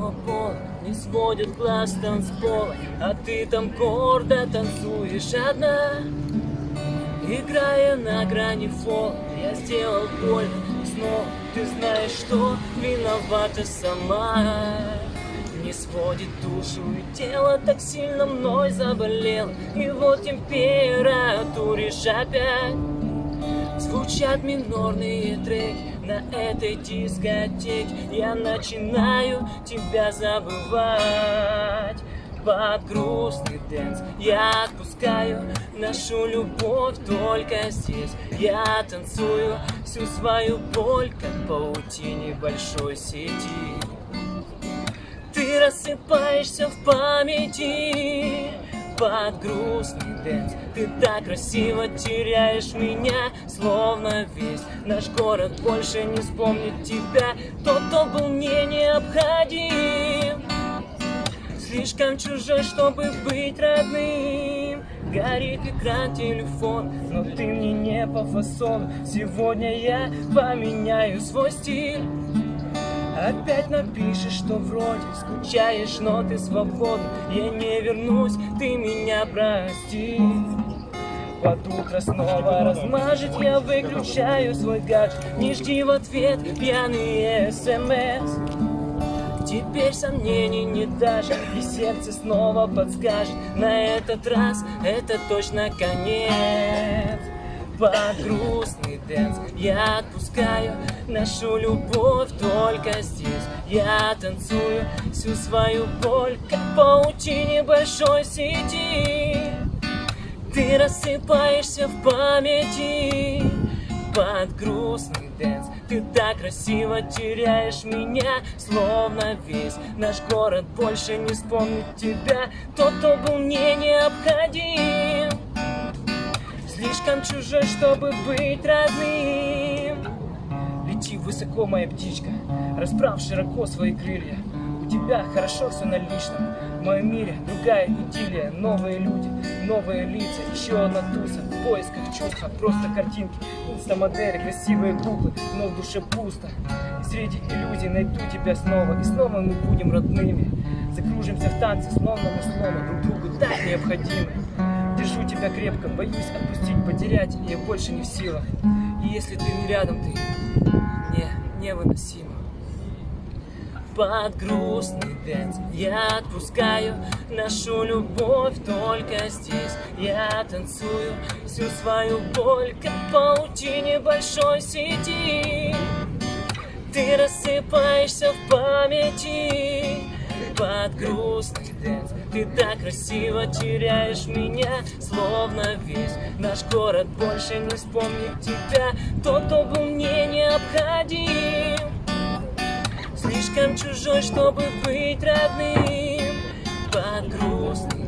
белого пола Не сводит глаз танцпола А ты там гордо танцуешь одна. Играя на грани фола Я сделал больно снова Ты знаешь, что виновата сама. Не сводит душу и тело так сильно мной заболело И вот температуришь опять Звучат минорные треки на этой дискотеке Я начинаю тебя забывать. Под грустный dance Я отпускаю нашу любовь только здесь. Я танцую всю свою боль, как в паутине большой сети. Ты рассыпаешься в памяти под грустный дэнс Ты так красиво теряешь меня, словно весь Наш город больше не вспомнит тебя. Тот, кто был мне необходим. Слишком чужой, чтобы быть родным. Горит экран телефон, но ты мне не по фасону. Сегодня я поменяю свой стиль Опять напишешь, что вроде скучаешь, но ты свободна. Я не вернусь, ты меня прости. Под утро снова размажет, я выключаю свой гаджет. Не жди в ответ пьяные смс Теперь сомнений нет даже, и сердце снова подскажет. На этот раз это точно конец под грустный dance. Я отпускаю нашу любовь только здесь. Я танцую всю свою боль, как в паутине большой сети. Ты рассыпаешься в памяти. Под грустный dance Ты так красиво теряешь меня, словно весь Наш город больше не вспомнит тебя. Тот, кто был мне необходим Слишком чужой, чтобы быть родным. Лети высоко, моя птичка Расправь широко свои крылья. У тебя хорошо все на личном. В моем мире другая идиллия. Новые люди, новые лица Еще одна туса. В поисках чувства Просто картинки, инстамодели Красивые куклы, но в душе пусто. Среди иллюзий найду тебя снова. И снова мы будем родными. Закружимся в танце, словно мы словно Друг другу так необходимы Держу тебя крепко, боюсь отпустить, потерять, я больше не в силах. И если ты не рядом, ты не, невыносимо. Под грустный dance я отпускаю нашу любовь только здесь. Я танцую всю свою боль, как в паутине большой сети. Ты рассыпаешься в памяти под грустный dance Ты так красиво теряешь меня, словно весь Наш город больше не вспомнит тебя. Тот, кто был мне необходим. Слишком чужой, чтобы быть родным. Под грустный